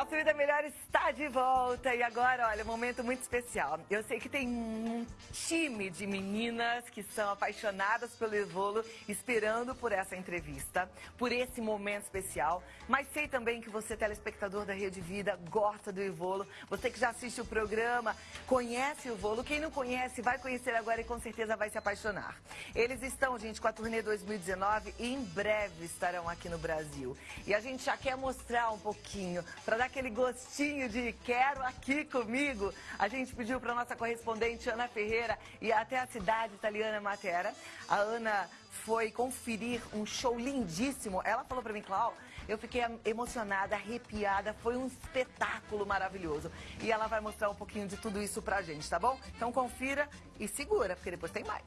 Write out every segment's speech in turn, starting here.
Nossa Vida Melhor está de volta e agora, olha, um momento muito especial. Eu sei que tem um time de meninas que são apaixonadas pelo Evolo, esperando por essa entrevista, por esse momento especial. Mas sei também que você, telespectador da Rede Vida, gosta do Evolo. Você que já assiste o programa, conhece o Evolo. Quem não conhece, vai conhecer agora e com certeza vai se apaixonar. Eles estão, gente, com a turnê 2019 e em breve estarão aqui no Brasil. E a gente já quer mostrar um pouquinho para dar aquele gostinho de quero aqui comigo, a gente pediu para nossa correspondente Ana Ferreira ir até a cidade italiana Matera. A Ana foi conferir um show lindíssimo. Ela falou para mim, Clau, eu fiquei emocionada, arrepiada, foi um espetáculo maravilhoso. E ela vai mostrar um pouquinho de tudo isso pra gente, tá bom? Então confira e segura, porque depois tem mais.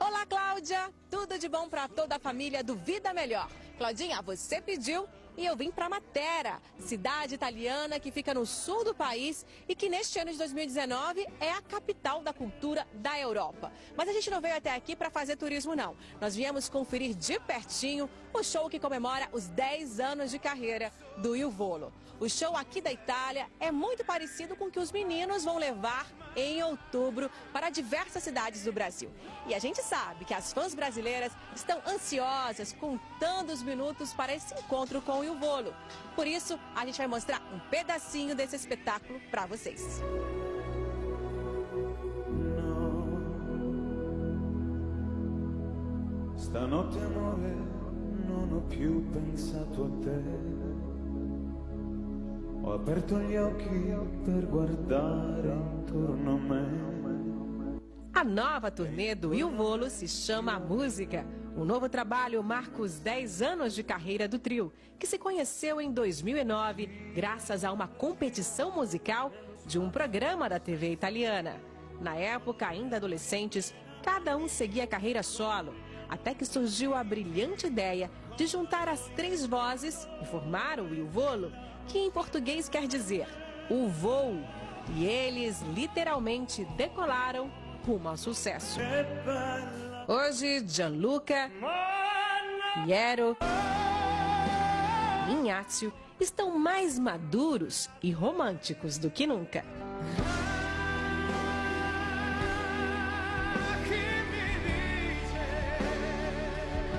Olá, Cláudia! Tudo de bom para toda a família do Vida Melhor. Claudinha, você pediu e eu vim para Matera, cidade italiana que fica no sul do país e que neste ano de 2019 é a capital da cultura da Europa. Mas a gente não veio até aqui para fazer turismo não. Nós viemos conferir de pertinho o show que comemora os 10 anos de carreira do Il Volo. O show aqui da Itália é muito parecido com o que os meninos vão levar em outubro para diversas cidades do Brasil. E a gente sabe que as fãs brasileiras estão ansiosas, contando os minutos para esse encontro com o Il Volo. Por isso, a gente vai mostrar um pedacinho desse espetáculo para vocês. Stanotte amore non ho più pensato a te Ho aperto gli occhi per guardare intorno a me. A nova turnê do Il Volo se chama Música. O novo trabalho marca os 10 anos de carreira do trio, que se conheceu em 2009 graças a uma competição musical de um programa da TV italiana. Na época, ainda adolescentes, cada um seguia carreira solo, até que surgiu a brilhante ideia de juntar as três vozes e formar o Il Volo, que em português quer dizer o voo. E eles literalmente decolaram rumo ao sucesso. Hoje, Gianluca, Piero e Inácio estão mais maduros e românticos do que nunca.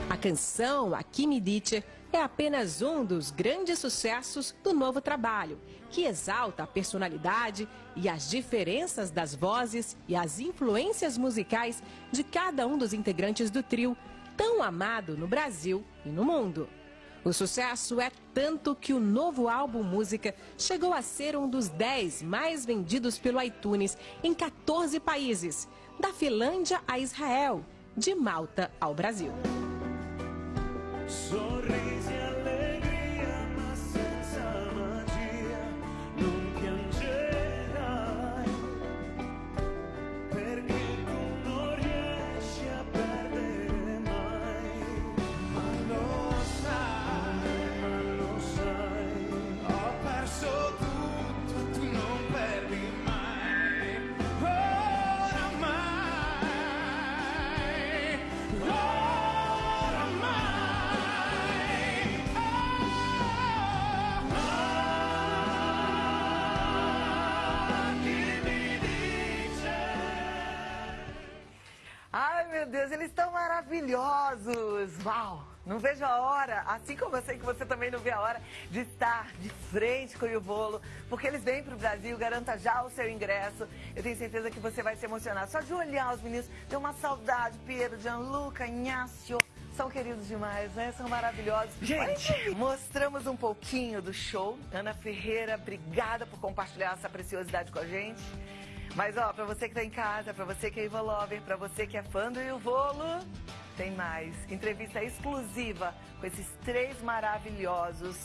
A canção Aqui Me Dice é apenas um dos grandes sucessos do novo trabalho, que exalta a personalidade e as diferenças das vozes e as influências musicais de cada um dos integrantes do trio, tão amado no Brasil e no mundo. O sucesso é tanto que o novo álbum Música chegou a ser um dos 10 mais vendidos pelo iTunes em 14 países, da Finlândia a Israel, de Malta ao Brasil. Sorrisi meu Deus, eles estão maravilhosos! Uau! Não vejo a hora, assim como eu sei que você também não vê a hora, de estar de frente com o bolo, porque eles vêm para o Brasil, garanta já o seu ingresso. Eu tenho certeza que você vai se emocionar. Só de olhar os meninos, tem uma saudade, Pedro, Gianluca, Inácio. São queridos demais, né? São maravilhosos. Gente, mostramos um pouquinho do show. Ana Ferreira, obrigada por compartilhar essa preciosidade com a gente. Mas, ó, pra você que tá em casa, pra você que é Ivo Lover, pra você que é fã do Ivolo, tem mais. Entrevista exclusiva com esses três maravilhosos,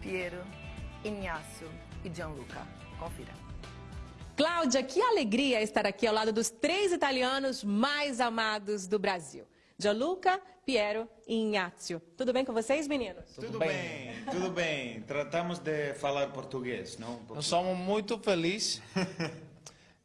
Piero, Inácio e Gianluca. Confira. Cláudia, que alegria estar aqui ao lado dos três italianos mais amados do Brasil. Gianluca, Piero e Inácio. Tudo bem com vocês, meninos? Tudo bem, tudo bem. Tratamos de falar português, não? Um Nós somos muito felizes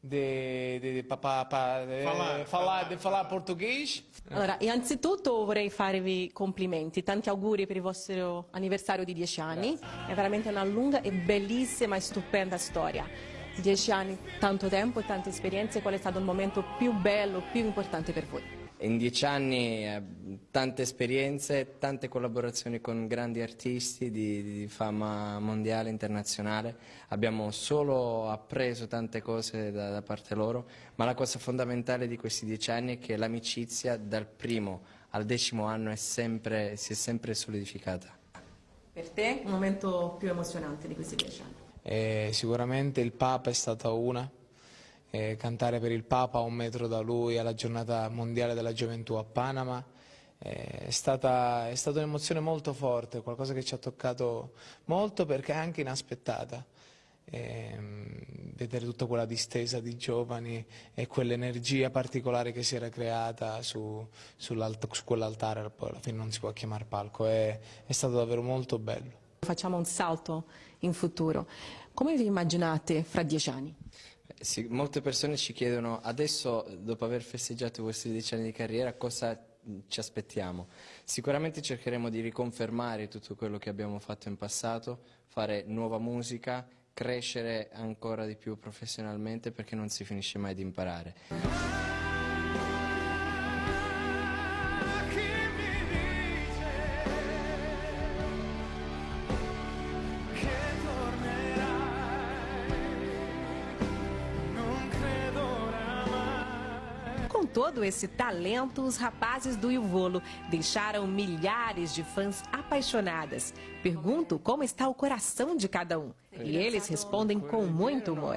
de, de, de, pa- pa- de falar, de falar português. Allora, innanzitutto vorrei farvi complimenti, tanti auguri per il vostro anniversario di 10 anni, è veramente una lunga e bellissima e stupenda storia. 10 anni, tanto tempo, tante esperienze, qual è stato il momento più bello, più importante per voi? In dieci anni eh, tante esperienze, tante collaborazioni con grandi artisti di, di fama mondiale, internazionale. Abbiamo solo appreso tante cose da, da parte loro, ma la cosa fondamentale di questi dieci anni è che l'amicizia dal primo al decimo anno è sempre- si è sempre solidificata. Per te, un momento più emozionante di questi 10 anni? E sicuramente il Papa è stata una. E cantare per il Papa a un metro da lui alla giornata mondiale della gioventù a Panama eh, è stata, è stata un'emozione molto forte, qualcosa che ci ha toccato molto perché è anche inaspettata. Ehm, vedere tutta quella distesa di giovani e quell'energia particolare che si era creata su, su quell'altare, poi alla fine non si può chiamare palco, è, è stato davvero molto bello. Facciamo un salto in futuro. Come vi immaginate fra 10 anni? Sì, molte persone ci chiedono adesso, dopo aver festeggiato questi dieci anni di carriera, cosa ci aspettiamo. Sicuramente cercheremo di riconfermare tutto quello che abbiamo fatto in passato, fare nuova musica, crescere ancora di più professionalmente perché non si finisce mai di imparare. Todo esse talento, os rapazes do Ivolo deixaram milhares de fãs apaixonadas. Pergunto como está o coração de cada um. E eles respondem com muito humor.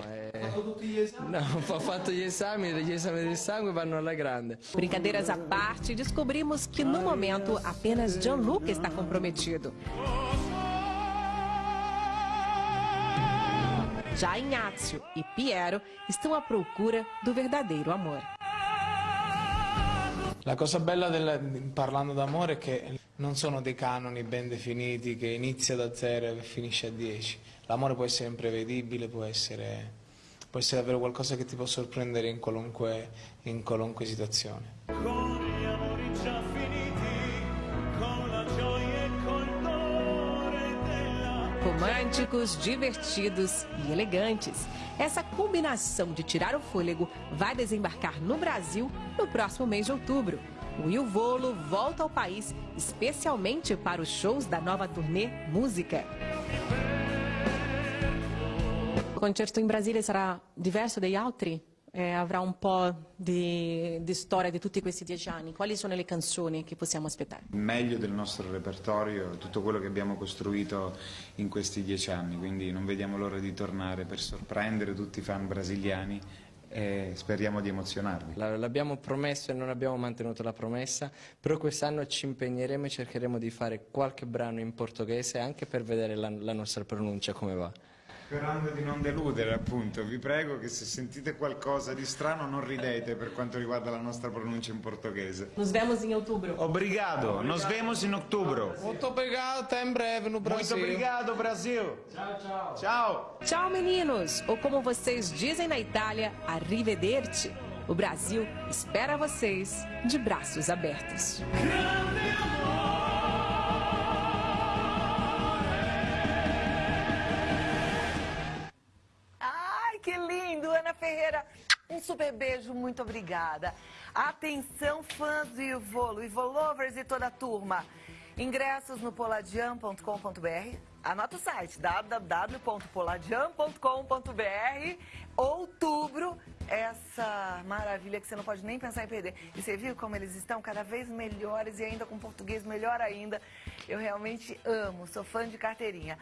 No, ho fatto gli esami, gli esami del sangue vanno alla grande. Brincadeiras à parte, descobrimos que no momento apenas Gianluca está comprometido. Já Ignazio e Piero estão à procura do verdadeiro amor. La cosa bella del- parlando d'amore è che non sono dei canoni ben definiti che inizia da zero e finisce a 10. L'amore può essere imprevedibile, può essere, può essere davvero qualcosa che ti può sorprendere in qualunque, in qualunque situazione. Românticos, divertidos e elegantes. Essa combinação de tirar o fôlego vai desembarcar no Brasil no próximo mês de outubro. O Will Volo volta ao país especialmente para os shows da nova turnê Música. Il concerto in Brasile sarà diverso dagli altri? Eh, avrà un po' di, di storia di tutti questi dieci anni. Quali sono le canzoni che possiamo aspettare? il meglio del nostro repertorio, tutto quello che abbiamo costruito in questi dieci anni, quindi non vediamo l'ora di tornare per sorprendere tutti i fan brasiliani e speriamo di emozionarli. La- L'abbiamo promesso e non abbiamo mantenuto la promessa, però quest'anno ci impegneremo e cercheremo di fare qualche brano in portoghese anche per vedere la, la nostra pronuncia come va. Sperando di non deludere appunto, vi prego che se sentite qualcosa di strano non ridete per quanto riguarda la nostra pronuncia in portoghese. Nos vemos em outubro. Obrigado, nos vemos in ottobre. Molto obrigado, até em breve no Muito Brasil. obrigado Brasil. Ciao ciao. Ciao. Tchau, meninos! Ou como vocês dizem na Itália, arrivederci. O Brasil espera vocês de braços abertos. Um super beijo, muito obrigada. Atenção, fãs do Ivolo, Ivolovers e toda a turma. Ingressos no poladian.com.br. Anota o site www.poladian.com.br. Outubro, essa maravilha que você não pode nem pensar em perder. E você viu como eles estão cada vez melhores e ainda com português melhor ainda. Eu realmente amo, sou fã de carteirinha.